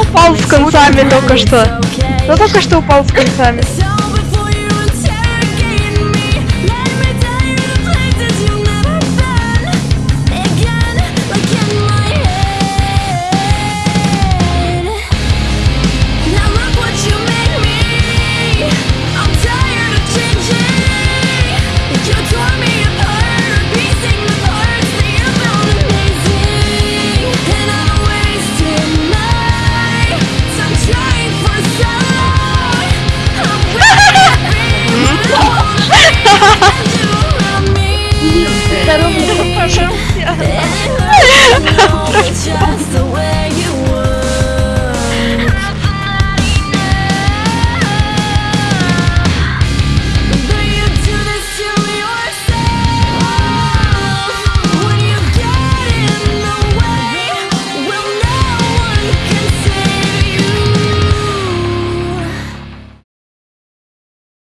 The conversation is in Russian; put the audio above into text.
Упал с концами только что? Да только что упал с концами? Здоровья, пожалуйста.